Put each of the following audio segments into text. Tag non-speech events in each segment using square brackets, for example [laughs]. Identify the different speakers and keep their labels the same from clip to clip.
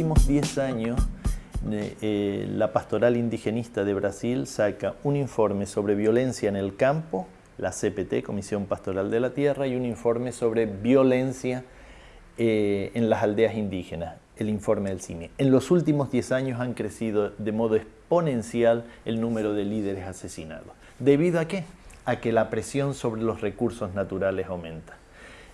Speaker 1: últimos 10 años, eh, la Pastoral Indigenista de Brasil saca un informe sobre violencia en el campo, la CPT, Comisión Pastoral de la Tierra, y un informe sobre violencia eh, en las aldeas indígenas, el informe del CIMI. En los últimos 10 años han crecido de modo exponencial el número de líderes asesinados. ¿Debido a qué? A que la presión sobre los recursos naturales aumenta.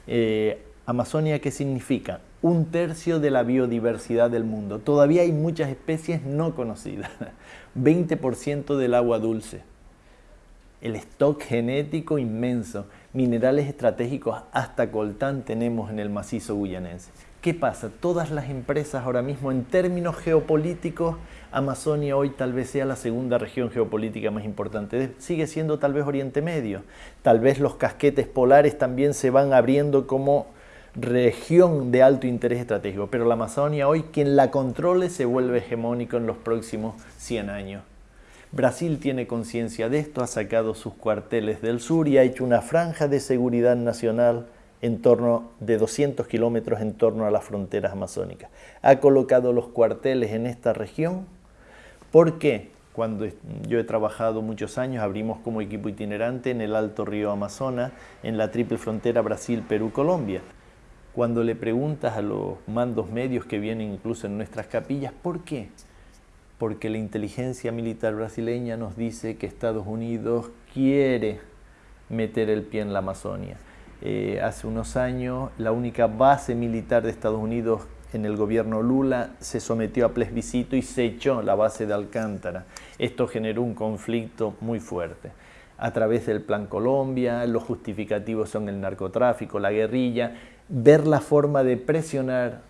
Speaker 1: Eh, Amazonia, ¿qué significa? Un tercio de la biodiversidad del mundo. Todavía hay muchas especies no conocidas. [laughs] 20% del agua dulce. El stock genético inmenso. Minerales estratégicos hasta coltán tenemos en el macizo guyanense. ¿Qué pasa? Todas las empresas ahora mismo en términos geopolíticos, Amazonia hoy tal vez sea la segunda región geopolítica más importante. Sigue siendo tal vez Oriente Medio. Tal vez los casquetes polares también se van abriendo como región de alto interés estratégico, pero la Amazonia hoy, quien la controle, se vuelve hegemónico en los próximos 100 años. Brasil tiene conciencia de esto, ha sacado sus cuarteles del sur y ha hecho una franja de seguridad nacional en torno de 200 kilómetros en torno a las fronteras amazónicas. Ha colocado los cuarteles en esta región porque cuando yo he trabajado muchos años, abrimos como equipo itinerante en el Alto Río Amazonas, en la triple frontera Brasil-Perú-Colombia. Cuando le preguntas a los mandos medios que vienen incluso en nuestras capillas, ¿por qué? Porque la inteligencia militar brasileña nos dice que Estados Unidos quiere meter el pie en la Amazonia. Eh, hace unos años la única base militar de Estados Unidos en el gobierno Lula se sometió a plebiscito y se echó la base de Alcántara. Esto generó un conflicto muy fuerte. A través del Plan Colombia, los justificativos son el narcotráfico, la guerrilla, ver la forma de presionar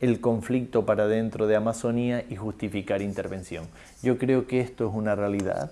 Speaker 1: el conflicto para dentro de Amazonía y justificar intervención. Yo creo que esto es una realidad,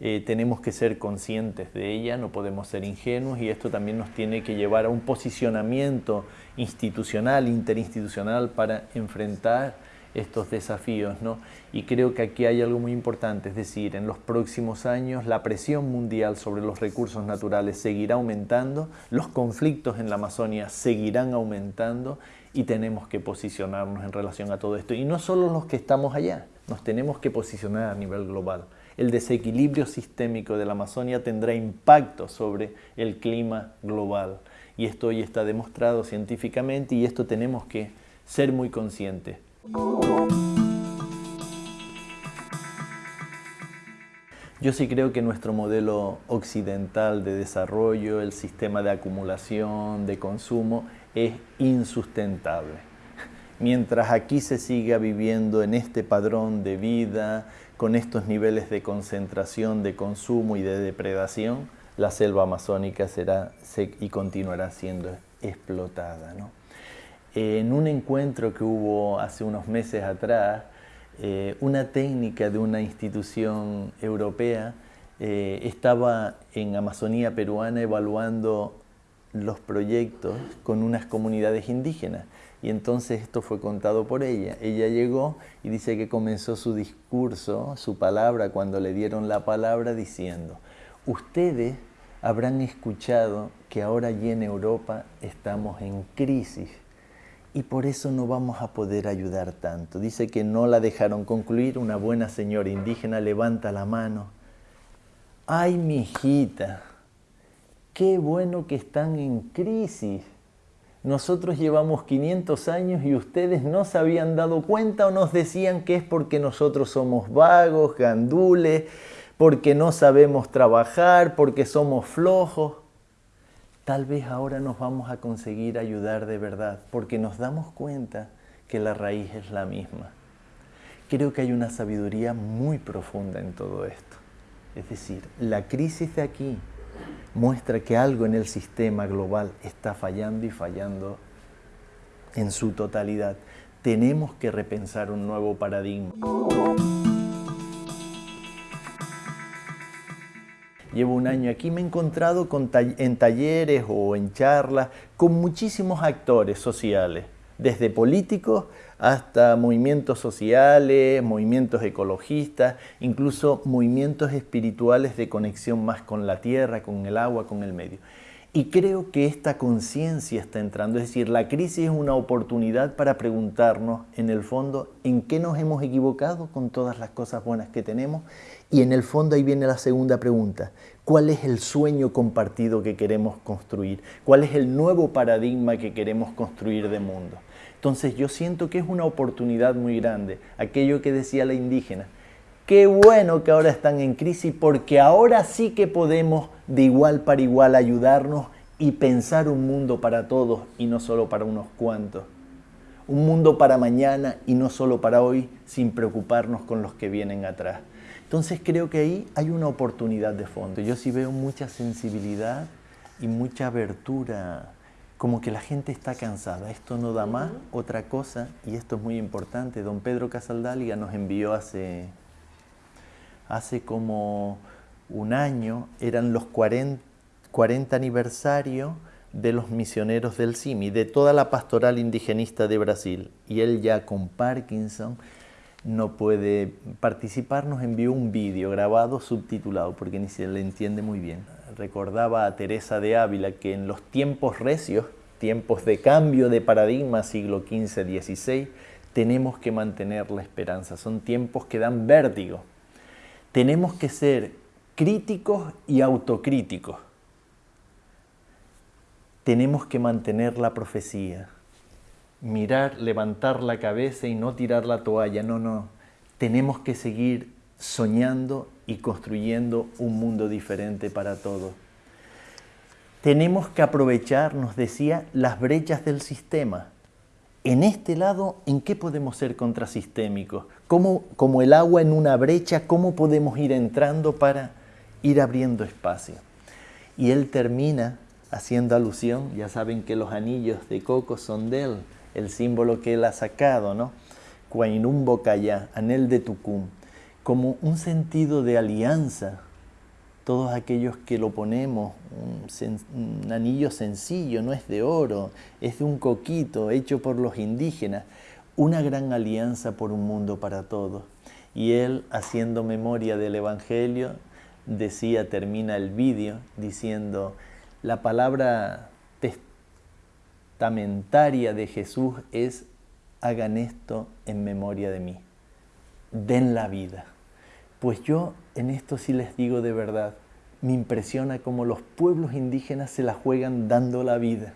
Speaker 1: eh, tenemos que ser conscientes de ella, no podemos ser ingenuos y esto también nos tiene que llevar a un posicionamiento institucional, interinstitucional para enfrentar estos desafíos. ¿no? Y creo que aquí hay algo muy importante, es decir, en los próximos años la presión mundial sobre los recursos naturales seguirá aumentando, los conflictos en la Amazonia seguirán aumentando y tenemos que posicionarnos en relación a todo esto. Y no solo los que estamos allá, nos tenemos que posicionar a nivel global. El desequilibrio sistémico de la Amazonia tendrá impacto sobre el clima global. Y esto hoy está demostrado científicamente y esto tenemos que ser muy conscientes. Yo sí creo que nuestro modelo occidental de desarrollo, el sistema de acumulación, de consumo, es insustentable. Mientras aquí se siga viviendo en este padrón de vida, con estos niveles de concentración, de consumo y de depredación, la selva amazónica será y continuará siendo explotada. ¿no? En un encuentro que hubo hace unos meses atrás, eh, una técnica de una institución europea eh, estaba en Amazonía peruana evaluando los proyectos con unas comunidades indígenas. Y entonces esto fue contado por ella. Ella llegó y dice que comenzó su discurso, su palabra, cuando le dieron la palabra diciendo, ustedes habrán escuchado que ahora allí en Europa estamos en crisis y por eso no vamos a poder ayudar tanto. Dice que no la dejaron concluir, una buena señora indígena levanta la mano. Ay, mi hijita, qué bueno que están en crisis. Nosotros llevamos 500 años y ustedes no se habían dado cuenta o nos decían que es porque nosotros somos vagos, gandules, porque no sabemos trabajar, porque somos flojos tal vez ahora nos vamos a conseguir ayudar de verdad, porque nos damos cuenta que la raíz es la misma. Creo que hay una sabiduría muy profunda en todo esto. Es decir, la crisis de aquí muestra que algo en el sistema global está fallando y fallando en su totalidad. Tenemos que repensar un nuevo paradigma. Llevo un año aquí, me he encontrado en talleres o en charlas con muchísimos actores sociales, desde políticos hasta movimientos sociales, movimientos ecologistas, incluso movimientos espirituales de conexión más con la tierra, con el agua, con el medio. Y creo que esta conciencia está entrando, es decir, la crisis es una oportunidad para preguntarnos, en el fondo, en qué nos hemos equivocado con todas las cosas buenas que tenemos. Y en el fondo ahí viene la segunda pregunta, ¿cuál es el sueño compartido que queremos construir? ¿Cuál es el nuevo paradigma que queremos construir de mundo? Entonces yo siento que es una oportunidad muy grande, aquello que decía la indígena, Qué bueno que ahora están en crisis porque ahora sí que podemos de igual para igual ayudarnos y pensar un mundo para todos y no solo para unos cuantos. Un mundo para mañana y no solo para hoy sin preocuparnos con los que vienen atrás. Entonces creo que ahí hay una oportunidad de fondo. Yo sí veo mucha sensibilidad y mucha abertura, como que la gente está cansada. Esto no da más, otra cosa, y esto es muy importante. Don Pedro Casaldáliga nos envió hace hace como un año, eran los 40, 40 aniversarios de los misioneros del CIMI, de toda la pastoral indigenista de Brasil. Y él ya con Parkinson no puede participar, nos envió un vídeo grabado subtitulado, porque ni se le entiende muy bien. Recordaba a Teresa de Ávila que en los tiempos recios, tiempos de cambio de paradigma, siglo XV-XVI, tenemos que mantener la esperanza. Son tiempos que dan vértigo, tenemos que ser críticos y autocríticos. Tenemos que mantener la profecía, mirar, levantar la cabeza y no tirar la toalla. No, no. Tenemos que seguir soñando y construyendo un mundo diferente para todos. Tenemos que aprovechar, nos decía, las brechas del sistema en este lado, ¿en qué podemos ser contrasistémicos? ¿Cómo, como el agua en una brecha, ¿cómo podemos ir entrando para ir abriendo espacio? Y él termina haciendo alusión, ya saben que los anillos de coco son de él, el símbolo que él ha sacado, ¿no? Cuainum anel de Tucum, como un sentido de alianza todos aquellos que lo ponemos, un, anillo sencillo, no es de oro, es de un coquito hecho por los indígenas, una gran alianza por un mundo para todos. Y él, haciendo memoria del Evangelio, decía, termina el vídeo diciendo, la palabra testamentaria de Jesús es, hagan esto en memoria de mí, den la vida. Pues yo en esto sí les digo de verdad, me impresiona cómo los pueblos indígenas se la juegan dando la vida.